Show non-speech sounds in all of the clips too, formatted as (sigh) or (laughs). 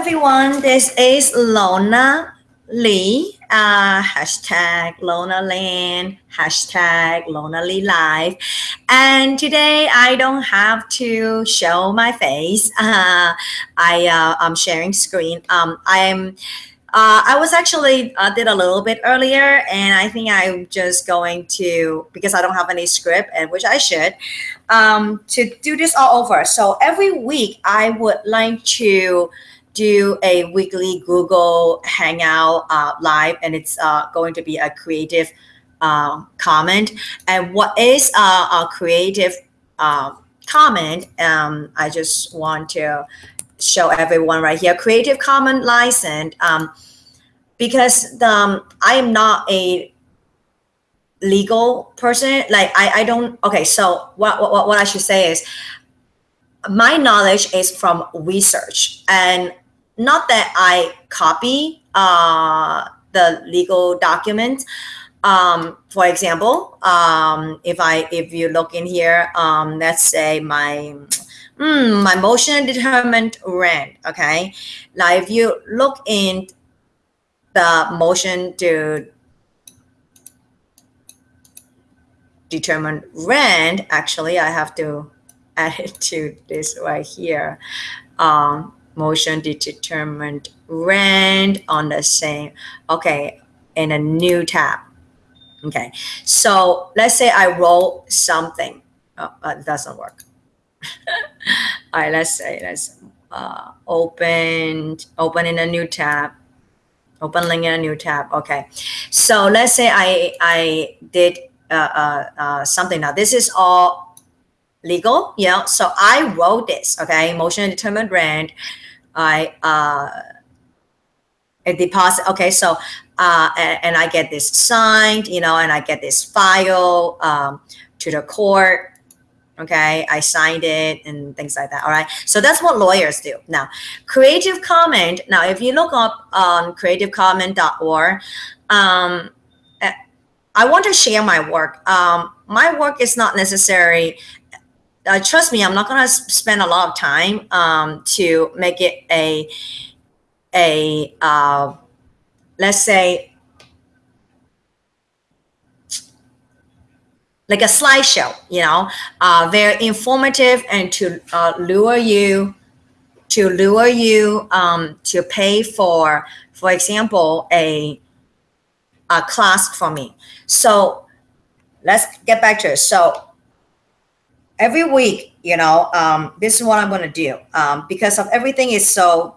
everyone. This is Lona Lee. Uh, hashtag Lona Land, hashtag Lona Lee Live. And today I don't have to show my face. (laughs) Uh, I uh, I'm sharing screen. Um, I'm. Uh, I was actually uh, did a little bit earlier, and I think I'm just going to because I don't have any script, and which I should, um, to do this all over. So every week I would like to do a weekly Google Hangout uh, live, and it's uh, going to be a creative uh, comment. And what is a creative uh, comment? Um, I just want to show everyone right here. Creative Commons license, um, because the, um, I am not a legal person. Like I, I don't. Okay, so what, what what I should say is my knowledge is from research and not that I copy uh, the legal documents. Um, for example, um, if I if you look in here, um, let's say my mm, my motion determined rent. Okay, now if you look in the motion to determine rent, actually, I have to (laughs) add it to this right here. Um, motion determined rent on the same, okay, in a new tab. Okay, so let's say I roll something. Oh, uh, it doesn't work. (laughs) All right, let's say let's uh, open open in a new tab. Open link in a new tab. Okay, so let's say I I did uh, uh, uh, something now. This is all legal. Yeah. So I wrote this. Okay, motion determined rent I uh, a deposit. Okay, so uh, and, and, I get this signed, you know, and I get this file um, to the court. Okay, I signed it and things like that. All right, so that's what lawyers do. Now, Creative Commons. Now, if you look up on creativecommons.org, um, eh, I want to share my work. Um, my work is not necessary uh, trust me, I'm not going to spend a lot of time um, to make it a a uh, let's say like a slideshow, you know, uh, very informative and to uh, lure you to lure you um, to pay for, for example, a a class for me. So let's get back to it. So every week, you know, um, this is what I'm going to do um, because of everything is so.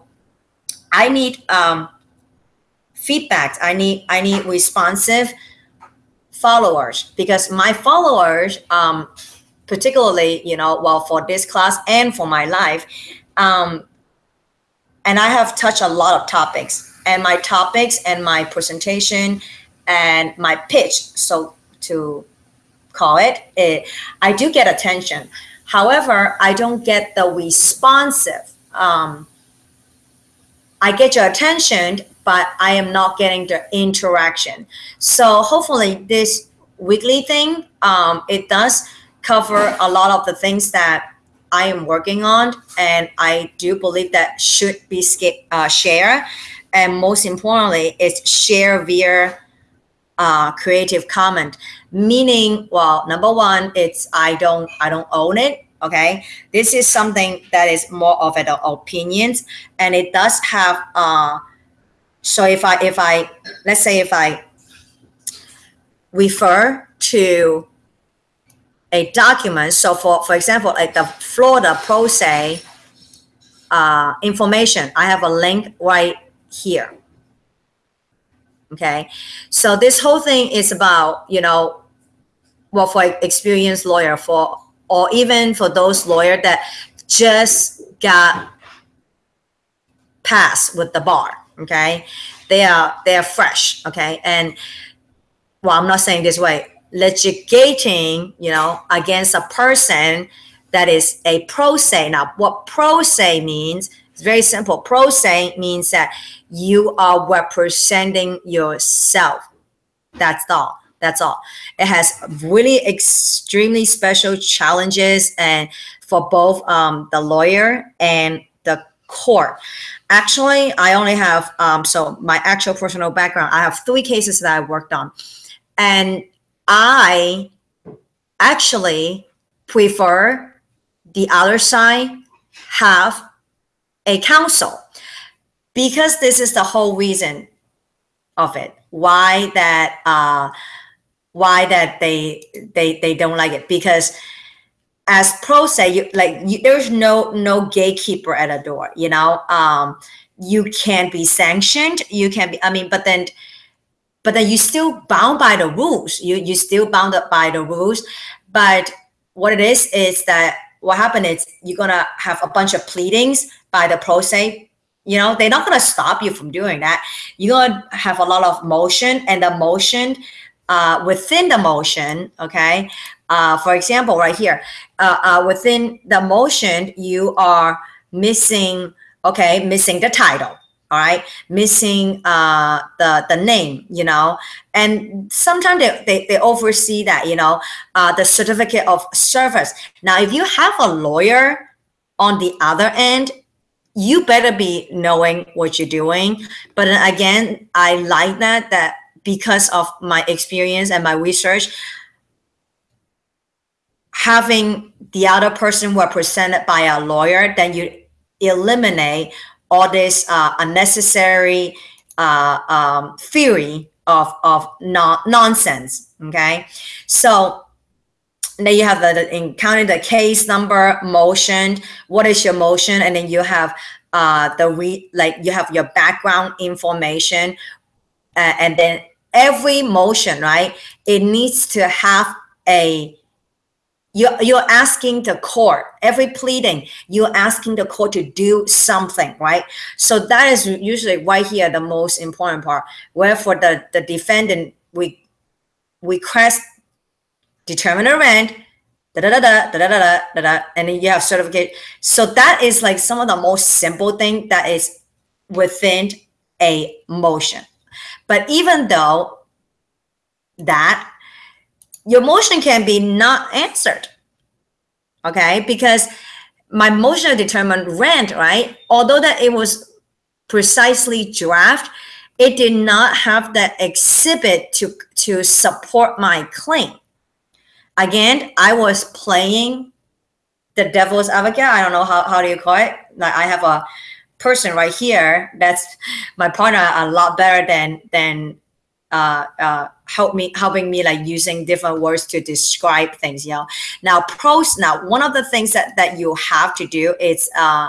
I need um, feedback. I need I need responsive followers because my followers, um, particularly, you know, well for this class and for my life, um, and I have touched a lot of topics. And my topics and my presentation and my pitch. So to call it, it I do get attention. However, I don't get the responsive. Um, I get your attention, but I am not getting the interaction. So hopefully this weekly thing, um, it does cover a lot of the things that I am working on. And I do believe that should be uh, shared. And most importantly, it's share via uh, Creative Commons meaning well number one it's i don't i don't own it okay? This is something that is more of an opinions and it does have uh so if i if i let's say if i refer to a document so for for example like the florida pro se uh, information i have a link right here okay? So this whole thing is about you know well for experienced lawyer for or even for those lawyer that just got passed with the bar okay? They are they are fresh okay? And well i'm not saying this way litigating you know against a person that is a pro se. Now what pro se means it's very simple. Pro se means that you are representing yourself. That's all that's all. It has really extremely special challenges and for both um, the lawyer and the court. Actually, I only have um, so my actual personal background. I have three cases that I worked on, and I actually prefer the other side have a counsel because this is the whole reason of it. Why that uh, why that they they they don't like it. Because as pro se you like you, there's no no gatekeeper at a door you know? Um you can't be sanctioned. You can be i mean but then but then you still bound by the rules. You you still bound up by the rules. But what it is is that what happened is you're gonna have a bunch of pleadings by the pro se you know they're not gonna stop you from doing that. You're gonna have a lot of motion and the motion uh, within the motion okay uh, for example, right here, uh, uh, within the motion, you are missing, okay, missing the title, all right, missing uh, the, the name, you know, and sometimes they, they, they oversee that, you know, uh, the certificate of service. Now, if you have a lawyer on the other end, you better be knowing what you're doing. But again, I like that, that because of my experience and my research, having the other person represented by a lawyer, then you eliminate all this uh, unnecessary uh, um, theory of, of non nonsense. Okay. So then you have the, the in counting the case number, motion, what is your motion? And then you have uh, the re like you have your background information uh, and then every motion, right? It needs to have a you're, you're asking the court, every pleading, you're asking the court to do something, right? So that is usually right here the most important part. Where for the, the defendant, we request determine a rent, da da da da da da da da da, and then you have certificate. So that is like some of the most simple thing that is within a motion. But even though that your motion can be not answered. Okay, because my motion determined rent, right? Although that it was precisely draft, it did not have that exhibit to, to support my claim. Again, I was playing the devil's advocate. I don't know how, how do you call it? Like I have a person right here that's my partner a lot better than than uh, uh, help me helping me like using different words to describe things you know? Now pros now one of the things that that you have to do is uh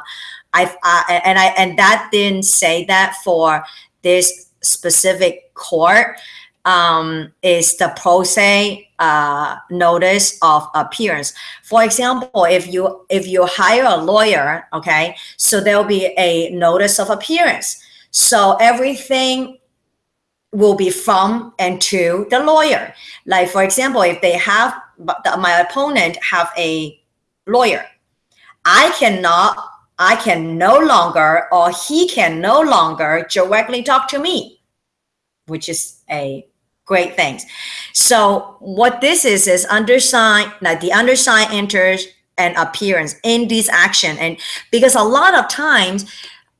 i've uh, and i and that didn't say that for this specific court um, is the pro se uh, notice of appearance. For example, if you if you hire a lawyer, okay, so there will be a notice of appearance. So everything will be from and to the lawyer. Like for example, if they have my opponent have a lawyer, I cannot, I can no longer, or he can no longer directly talk to me, which is a great things. So what this is is undersigned, like the undersigned enters an appearance in this action, and because a lot of times.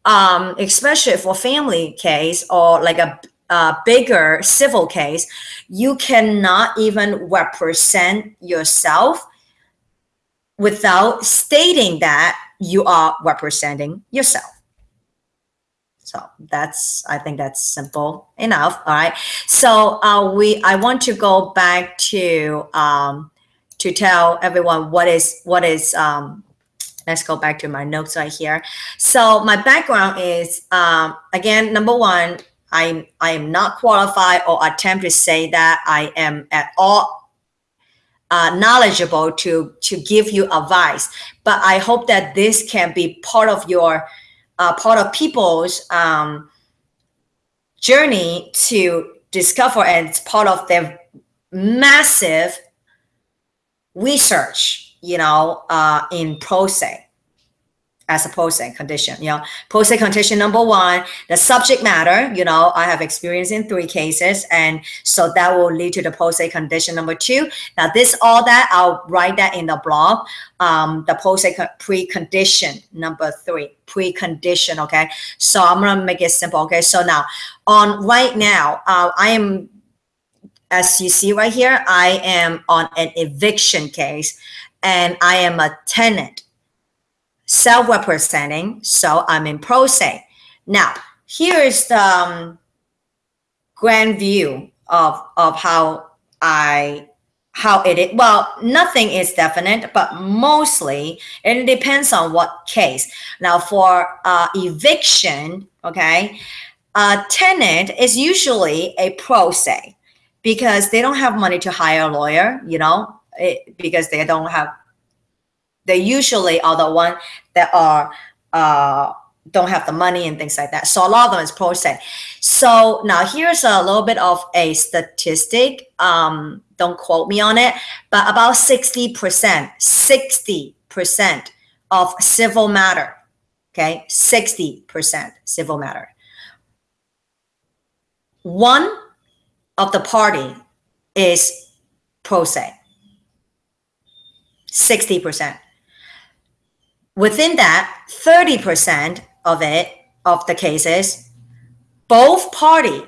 Um, especially for family case or like a uh, bigger civil case, you cannot even represent yourself without stating that you are representing yourself. So that's, I think that's simple enough. All right. So uh, we, I want to go back to, um, to tell everyone what is, what is, um, let's go back to my notes right here. So my background is, um, again, number one, I'm, I am not qualified or attempt to say that I am at all uh, knowledgeable to, to give you advice. But I hope that this can be part of your, uh, part of people's um, journey to discover and it's part of their massive research, you know, uh, in pro se. As a post condition. You know, post condition number one, the subject matter, you know, I have experience in three cases. And so that will lead to the post condition number two. Now this, all that, I'll write that in the blog. Um, the post precondition number three, precondition. Okay. So I'm to make it simple. Okay. So now on right now, uh, I am, as you see right here, I am on an eviction case and I am a tenant self-representing, so I'm in pro se. Now, here is the um, grand view of, of how I how it is. Well, nothing is definite, but mostly it depends on what case. Now, for uh, eviction, okay, a tenant is usually a pro se because they don't have money to hire a lawyer, you know, it, because they don't have they usually are the one that are uh, don't have the money and things like that. So a lot of them is pro se. So now here's a little bit of a statistic. Um, don't quote me on it, but about 60%, 60% of civil matter, okay, 60% civil matter. One of the party is pro se, 60% within that 30% of it of the cases both party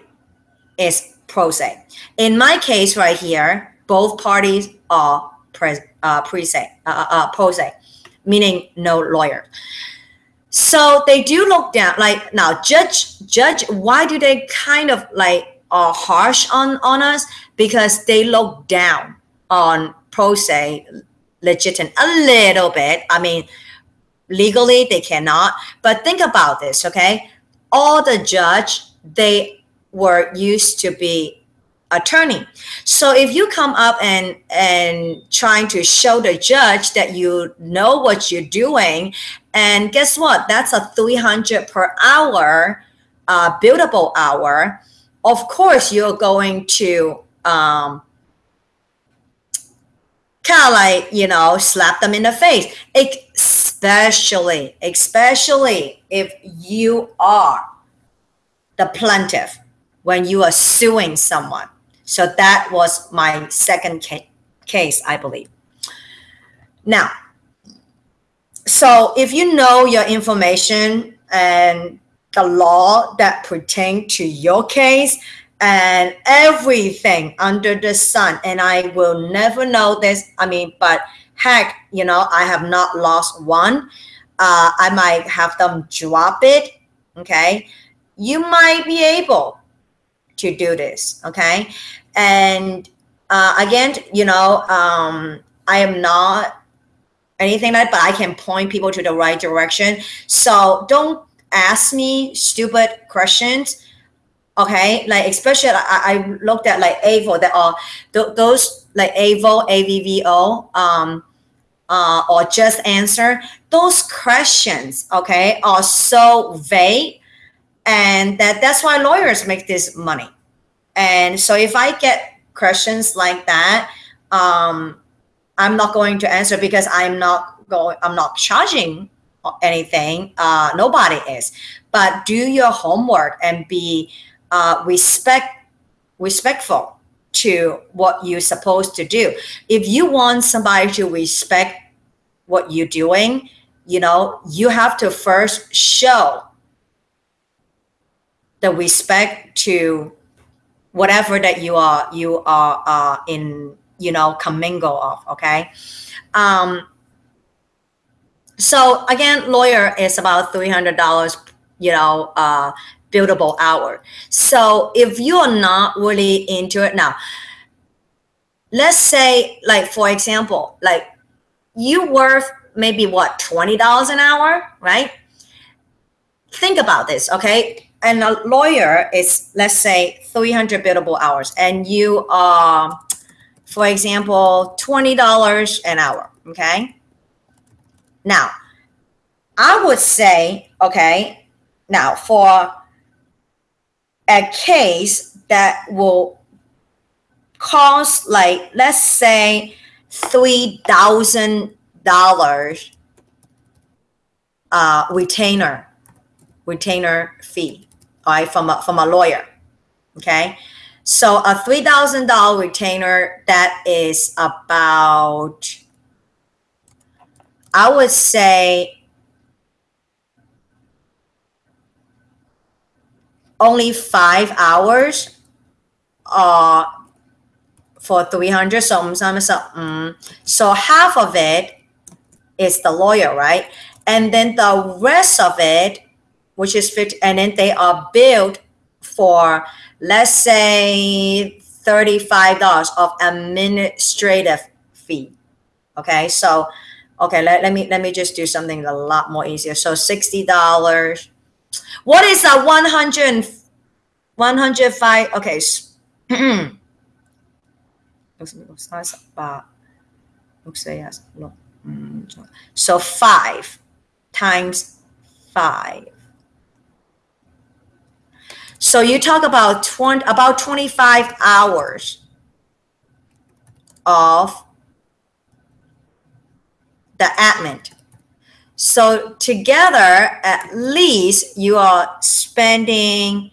is pro se. In my case right here both parties are pre, uh, pre se uh, uh, uh, pro se meaning no lawyer. So they do look down like now judge judge why do they kind of like are harsh on on us? Because they look down on pro se legitimate a little bit. I mean legally they cannot. But think about this okay? All the judge they were used to be attorney. So if you come up and and trying to show the judge that you know what you're doing and guess what? That's a 300 per hour uh, billable hour. Of course you're going to um, kind of like you know slap them in the face especially especially if you are the plaintiff when you are suing someone. So that was my second ca- case i believe. Now so if you know your information and the law that pertain to your case and everything under the sun and i will never know this i mean but heck you know i have not lost one. Uh, i might have them drop it okay? You might be able to do this okay? And uh, again you know um, i am not anything like but i can point people to the right direction. So don't ask me stupid questions okay? Like especially i, I looked at like Avvo that are th- those like avo avvo um uh, or just answer those questions okay are so vague and that that's why lawyers make this money. And so if i get questions like that um i'm not going to answer because i'm not going i'm not charging anything uh nobody is. But do your homework and be uh, respect respectful to what you're supposed to do. If you want somebody to respect what you're doing, you know, you have to first show the respect to whatever that you are you are uh, in you know commingle of okay um so again lawyer is about $300 you know uh billable hour. So if you are not really into it now, let's say like for example, like you worth maybe what $20 an hour, right? Think about this, okay? And a lawyer is let's say 300 billable hours and you are for example $20 an hour, okay? Now, I would say, okay, now for a case that will cost like let's say three thousand dollars uh, retainer, retainer fee, all right, from a, from a lawyer. Okay. So a $3,000 retainer, that is about, I would say only five hours uh, for 300. So, um, so half of it is the lawyer, right? And then the rest of it, which is 50, and then they are billed for, let's say, $35 of administrative fee. Okay, so, okay, let, let me let me just do something a lot more easier. So $60. What is a 100 105? Okay. Mm, so five times five. So you talk about 20, about 25 hours of the admin. So together, at least you are spending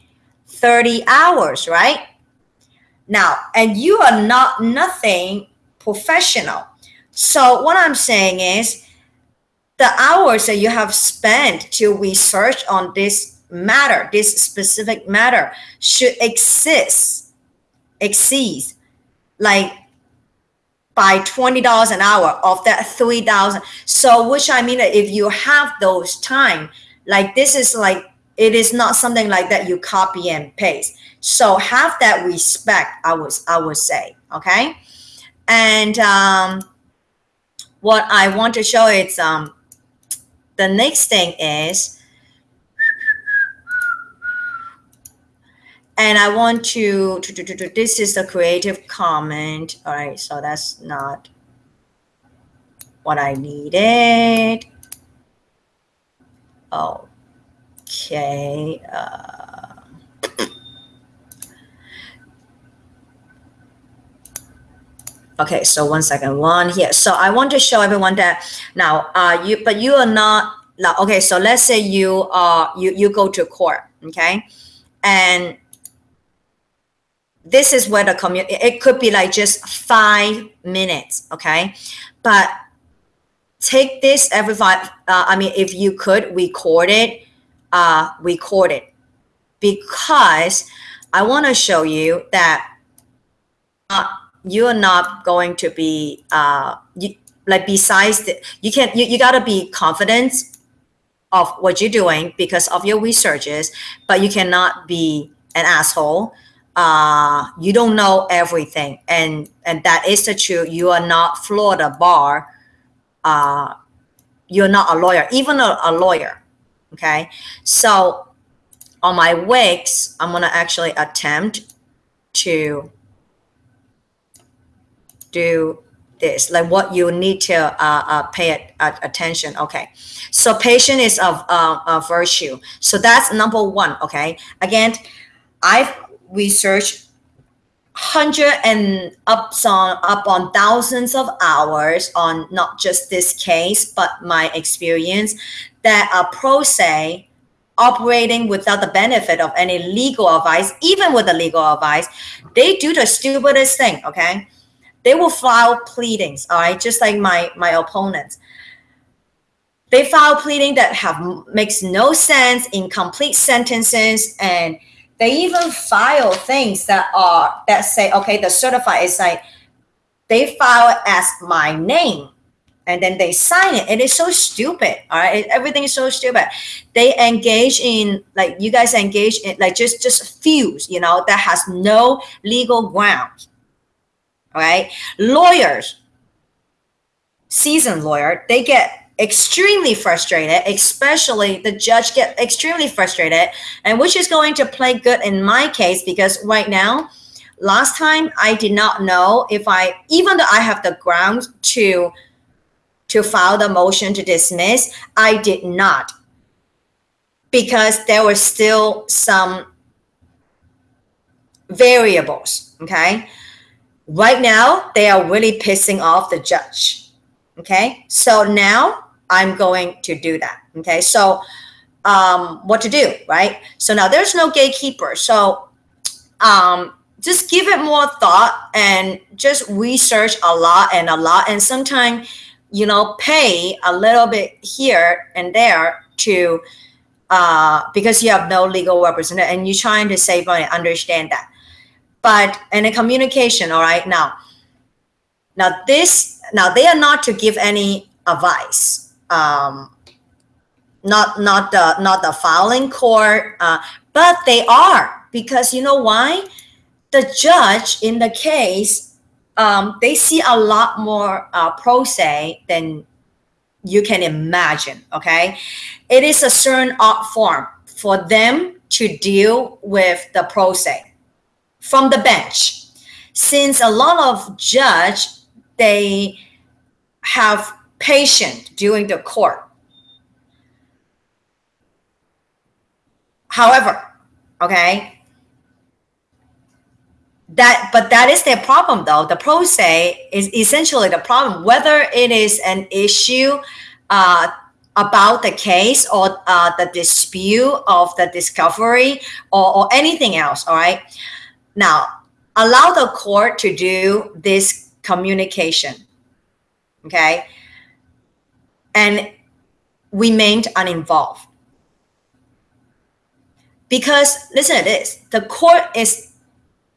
30 hours, right? Now, and you are not nothing professional. So what I'm saying is the hours that you have spent to research on this matter, this specific matter should exist, exceed like by $20 an hour of that 3000 so which i mean if you have those time like this is like it is not something like that you copy and paste. So have that respect i would i would say okay? And um what i want to show is um the next thing is and I want to, to, to, to, this is the creative comment. All right, so that's not what I needed. Okay. Uh, okay, so one second, one here. So I want to show everyone that now, uh, you, but you are not, now, okay, so let's say you, uh, you, you go to court, okay? And this is where the community it could be like just five minutes okay? But take this every five uh, i mean if you could record it uh record it. Because i want to show you that uh, you are not going to be uh you, like besides the, you can you, you got to be confident of what you're doing because of your researches but you cannot be an asshole uh, you don't know everything, and and that is the truth. You are not Florida bar. Uh, you're not a lawyer, even a, a lawyer. Okay, so on my weeks, I'm gonna actually attempt to do this, like what you need to uh, uh, pay attention. Okay, so patience is of uh, a virtue. So that's number one. Okay, again, I've research hundred and up on up on thousands of hours on not just this case but my experience that a pro se operating without the benefit of any legal advice even with the legal advice they do the stupidest thing okay? They will file pleadings all right? Just like my my opponents. They file pleading that have makes no sense incomplete sentences and they even file things that are that say, okay, the certified is like they file it as my name and then they sign it. It is so stupid. All right. Everything is so stupid. They engage in like you guys engage in like just just fuse, you know, that has no legal grounds. All right. Lawyers, seasoned lawyer, they get extremely frustrated, especially the judge get extremely frustrated, and which is going to play good in my case because right now, last time I did not know if I, even though I have the grounds to to file the motion to dismiss, I did not because there were still some variables, okay? Right now, they are really pissing off the judge. Okay, so now I'm going to do that. Okay, so um, what to do, right? So now there's no gatekeeper. So um, just give it more thought and just research a lot and a lot. And sometimes, you know, pay a little bit here and there to uh, because you have no legal representative and you're trying to save money. Understand that. But in a communication, all right, now, now this, now they are not to give any advice. Um, not not the not the filing court, uh, but they are because you know why? The judge in the case, um, they see a lot more uh, pro se than you can imagine. Okay, it is a certain art form for them to deal with the pro se from the bench, since a lot of judge they have patient during the court However, okay, that but that is their problem though. The pro se is essentially the problem, whether it is an issue uh, about the case or uh, the dispute of the discovery or, or anything else. All right. Now, allow the court to do this communication. Okay. And remained uninvolved. Because listen to this, the court is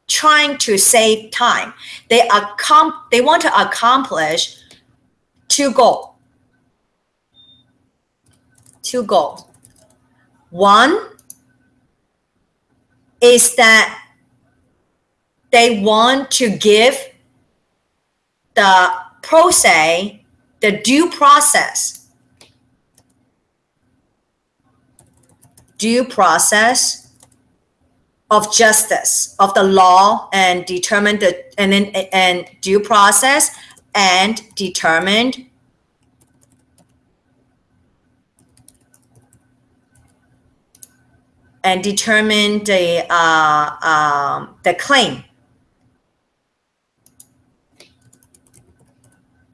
trying to save time. They accom- they want to accomplish two goals. Two goals. One is that they want to give the pro se the due process. Due process of justice of the law and determine the and then and due process and determined and determine the uh, um, the claim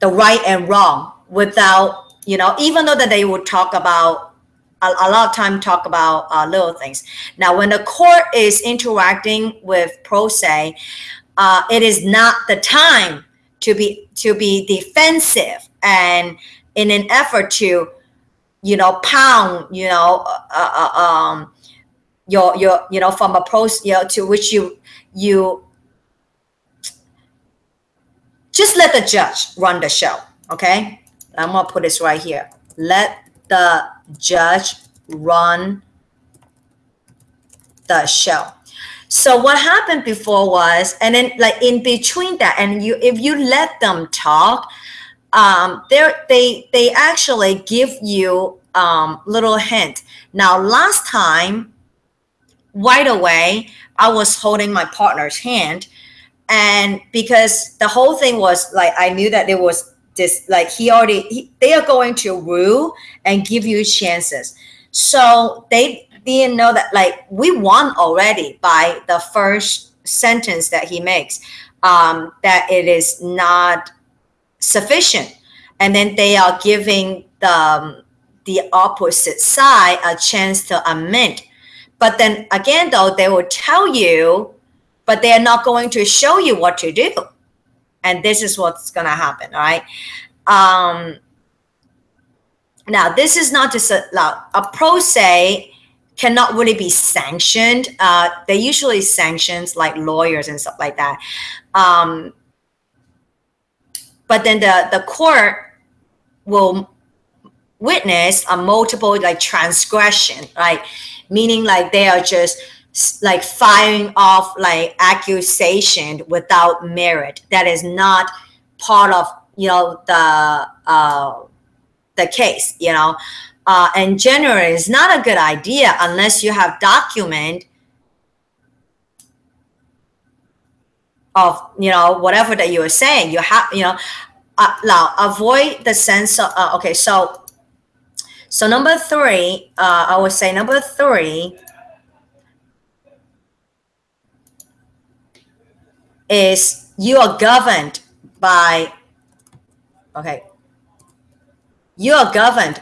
the right and wrong without you know even though that they would talk about a, a lot of time talk about uh, little things. Now, when the court is interacting with pro se, uh, it is not the time to be to be defensive and in an effort to, you know, pound, you know, uh, uh um, your your you know from a pro you know, to which you you just let the judge run the show. Okay, I'm gonna put this right here. Let the judge run the show. So what happened before was, and then like in between that, and you if you let them talk, um, they they they actually give you um, little hint. Now last time, right away, I was holding my partner's hand, and because the whole thing was like I knew that there was this like he already he, they are going to rule and give you chances. So they didn't know that like we won already by the first sentence that he makes um, that it is not sufficient. And then they are giving the um, the opposite side a chance to amend. But then again though they will tell you but they're not going to show you what to do. And this is what's going to happen right? Um, now this is not just a, a pro se cannot really be sanctioned. Uh, they usually sanctions like lawyers and stuff like that. Um, but then the the court will witness a multiple like transgression right? meaning like they are just like firing off like accusation without merit. That is not part of you know the uh, the case you know? Uh, and generally it's not a good idea unless you have document of you know whatever that you are saying. You have you know uh, now avoid the sense of uh, okay so so number three uh, i would say number three is you are governed by okay you are governed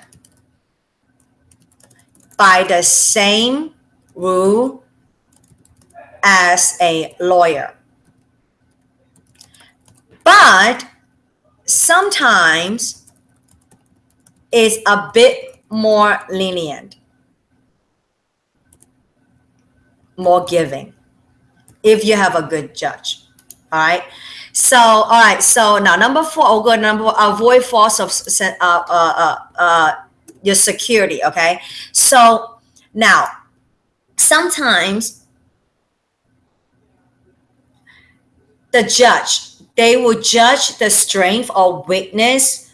by the same rule as a lawyer. But sometimes it's a bit more lenient, more giving if you have a good judge. All right. So, all right. So now number four, I'll number avoid false of uh, uh, uh, uh, your security. Okay. So now sometimes the judge they will judge the strength or weakness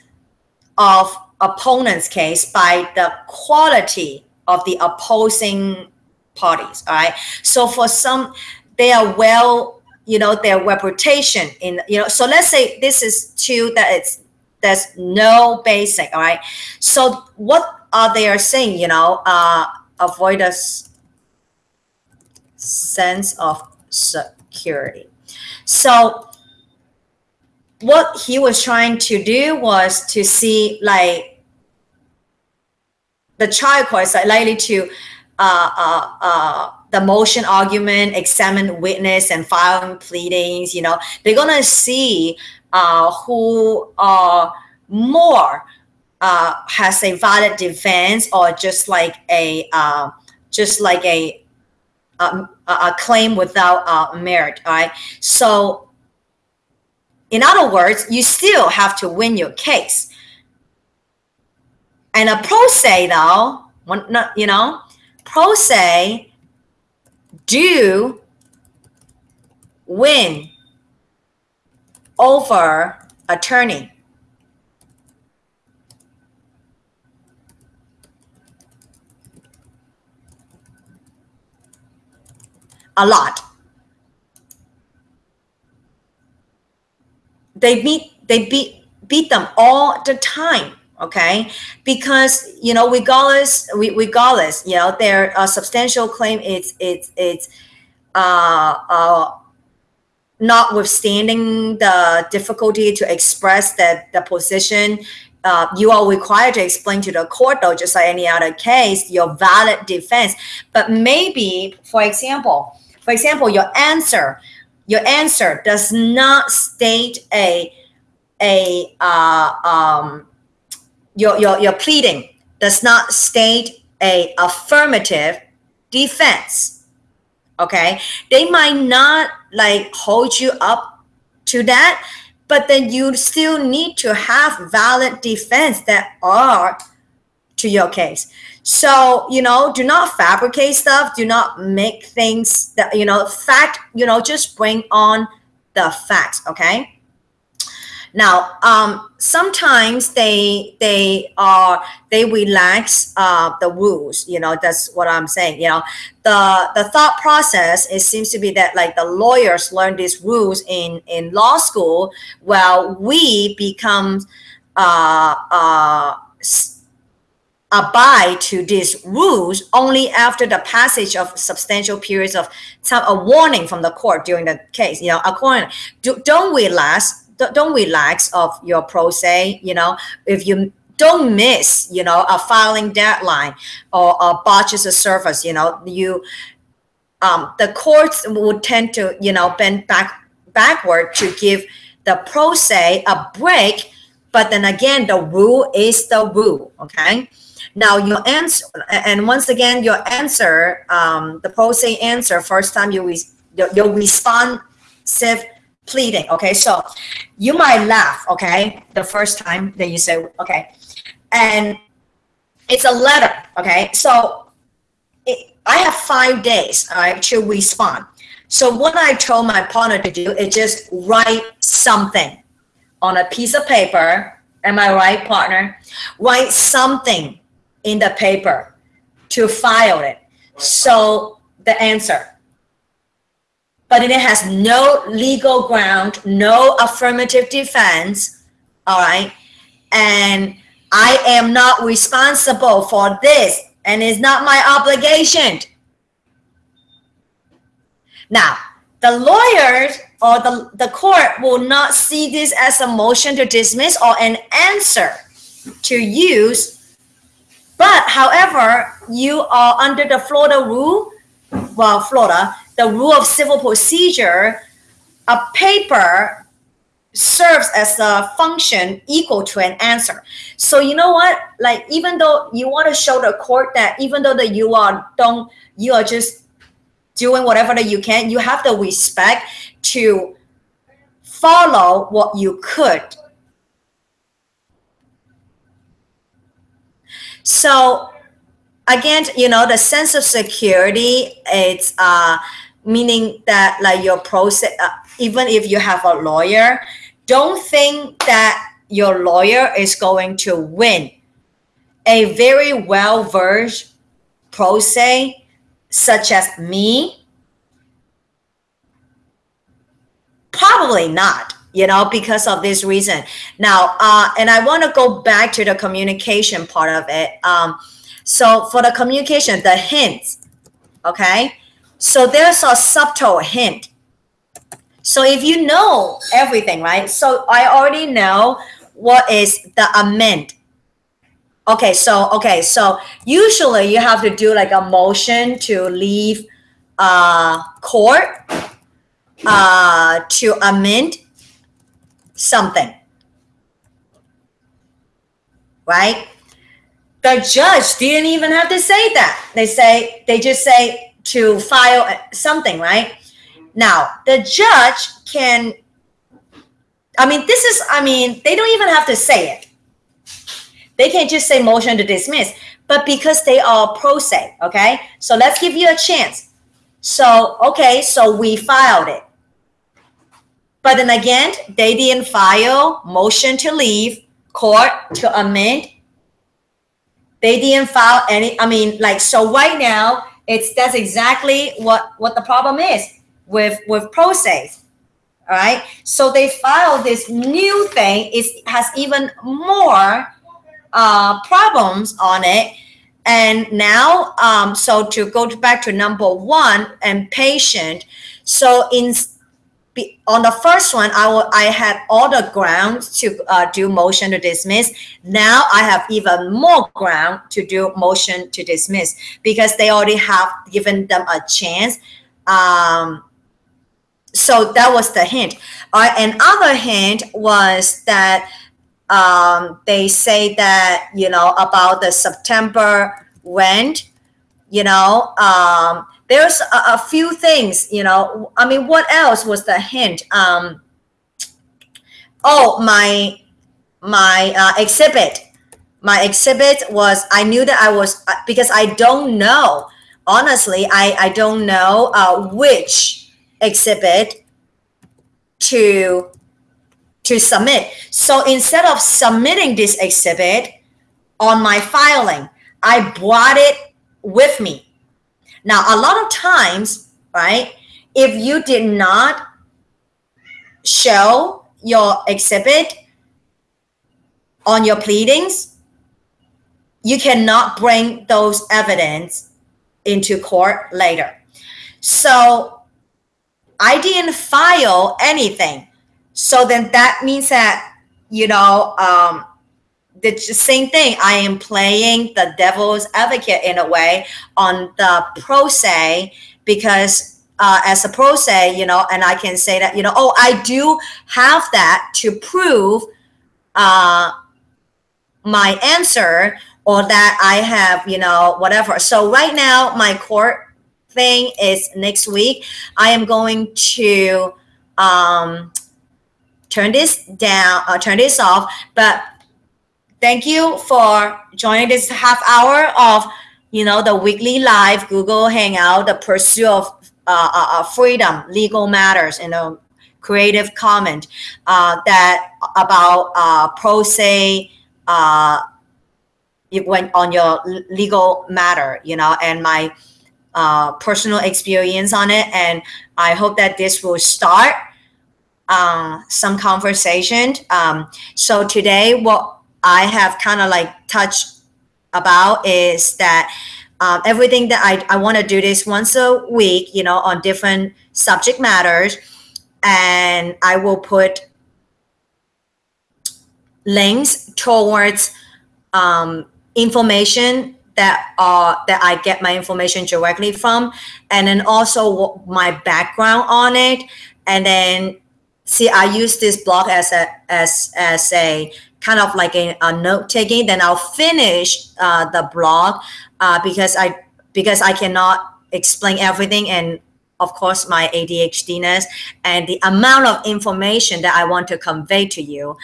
of opponent's case by the quality of the opposing parties all right so for some they are well you know their reputation in you know so let's say this is two that it's there's no basic all right? So what are they are saying you know uh avoid a sense of security? So what he was trying to do was to see like the court is likely to uh, uh, uh, the motion argument, examine witness, and filing pleadings. You know, they're gonna see uh, who are more uh, has a valid defense or just like a uh, just like a um, a claim without uh, merit. All right, so in other words, you still have to win your case. And a pro se though, you know, pro se do win over attorney. A lot. they beat they beat beat them all the time okay? Because you know regardless regardless you know their uh, substantial claim it's it's it's uh, uh, notwithstanding the difficulty to express that the position uh, you are required to explain to the court though just like any other case your valid defense. But maybe for example for example your answer your answer does not state a a uh, um, your, your your pleading does not state a affirmative defense okay they might not like hold you up to that but then you still need to have valid defense that are to your case so, you know, do not fabricate stuff. Do not make things that, you know, fact, you know, just bring on the facts. Okay. Now, um, sometimes they they are they relax uh, the rules. You know, that's what I'm saying. You know, the the thought process it seems to be that like the lawyers learn these rules in in law school, while we become uh, uh, abide to these rules only after the passage of substantial periods of time, a warning from the court during the case. You know, according do, don't relax, don't relax of your pro se. You know, if you don't miss, you know, a filing deadline or, a botches a service, you know, you um, the courts would tend to, you know, bend back backward to give the pro se a break. But then again, the rule is the rule. Okay. Now your answer, and once again, your answer, um, the pro se answer, first time you re your, your responsive pleading. Okay, so you might laugh. Okay, the first time that you say okay, and it's a letter. Okay, so it, I have five days. All right, to respond. So what I told my partner to do is just write something on a piece of paper. Am I right, partner? Write something in the paper to file it. So the answer. But it has no legal ground, no affirmative defense, all right? And I am not responsible for this and it's not my obligation. Now, the lawyers or the, the court will not see this as a motion to dismiss or an answer to use But however, you are under the Florida rule, well, Florida, the rule of civil procedure, a paper serves as a function equal to an answer. So you know what? Like even though you want to show the court that even though that you are don't you are just doing whatever that you can, you have the respect to follow what you could. So again, you know, the sense of security, it's uh, meaning that like your process, uh, even if you have a lawyer, don't think that your lawyer is going to win. A very well-versed pro se, such as me, probably not you know because of this reason. Now uh, and i want to go back to the communication part of it. Um, so for the communication the hints okay so there's a subtle hint. So if you know everything, right? So I already know what is the amend. Okay, so okay, so usually you have to do like a motion to leave uh, court uh, to amend something, right? The judge didn't even have to say that. They say they just say to file uh, something, right? Now, the judge can, I mean, this is, I mean, they don't even have to say it. They can just say motion to dismiss, but because they are pro se, okay? So let's give you a chance. So, okay, so we filed it. But then again, they didn't file motion to leave court to amend. They didn't file any, I mean, like, so right now, it's that's exactly what what the problem is with with process. All right. So they filed this new thing. It has even more uh, problems on it. And now, um, so to go back to number one and patient. So in on the first one, I, will, I had all the grounds to uh, do motion to dismiss. Now I have even more ground to do motion to dismiss because they already have given them a chance. Um, so that was the hint. Uh, another hint was that um, they say that, you know, about the September rent, you know, um, there's a, a, few things, you know, I mean, what else was the hint? Um, oh, my, my uh, exhibit, my exhibit was, I knew that I was, uh, because I don't know, honestly, I, I don't know uh, which exhibit to, to submit. So instead of submitting this exhibit on my filing, I brought it with me now, a lot of times, right, if you did not show your exhibit on your pleadings, you cannot bring those evidence into court later. So I didn't file anything. So then that means that, you know, um, the same thing. I am playing the devil's advocate in a way on the pro se because uh, as a pro se, you know, and I can say that, you know, oh, I do have that to prove uh, my answer or that I have, you know, whatever. So right now, my court thing is next week. I am going to um, turn this down, uh, turn this off, but thank you for joining this half hour of you know the weekly live google hangout the pursuit of uh, uh, uh freedom legal matters you know creative comment uh, that about uh, pro se uh, it went on your legal matter you know and my uh, personal experience on it. And i hope that this will start uh, some conversation. Um, so today what I have kind of like touched about is that um, everything that I, I want to do this once a week, you know, on different subject matters. And I will put links towards um, information that uh that I get my information directly from, and then also my background on it, and then see I use this blog as a as as a kind of like a, a note taking. Then I'll finish uh, the blog uh, because I because I cannot explain everything and of course my ADHDness and the amount of information that I want to convey to you.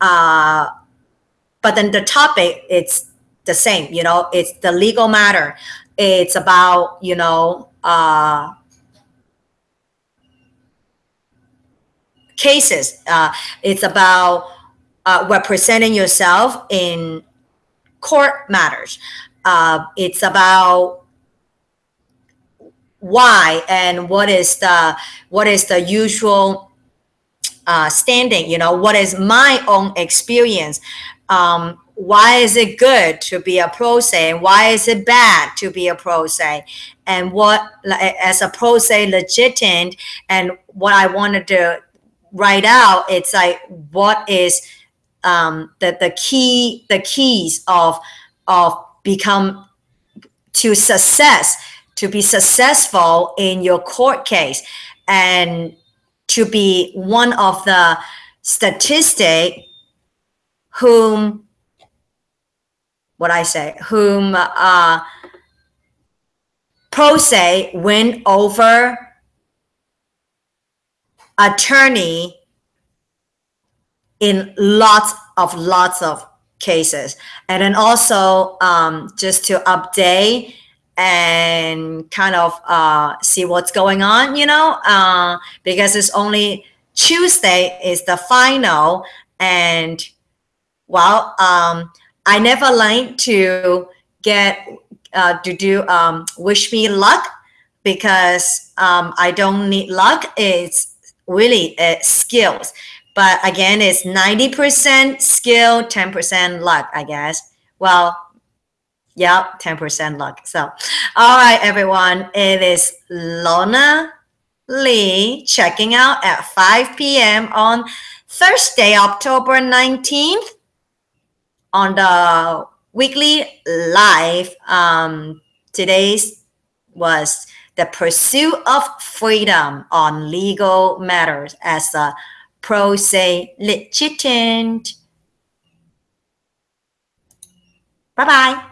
Uh, but then the topic it's the same, you know, it's the legal matter. It's about, you know, uh, cases. Uh, it's about uh, representing yourself in court matters. Uh, it's about why and what is the what is the usual uh, standing you know what is my own experience? Um, why is it good to be a pro se? And why is it bad to be a pro se? And what as a pro se legitimate and what i wanted to write out it's like what is um, the, the key the keys of of become to success to be successful in your court case and to be one of the statistic whom what I say whom uh, pro se win over attorney in lots of lots of cases and then also um, just to update and kind of uh, see what's going on, you know, uh, because it's only Tuesday is the final. And well, um, I never like to get uh, to do um, wish me luck because um, I don't need luck. It's really uh, skills. But again, it's 90% skill, 10% luck, I guess. Well, Yep, 10% luck. So, all right, everyone. It is Lorna Lee checking out at 5 p.m. on Thursday, October 19th on the weekly live. Um, today's was the pursuit of freedom on legal matters as a pro se litigant. Bye bye.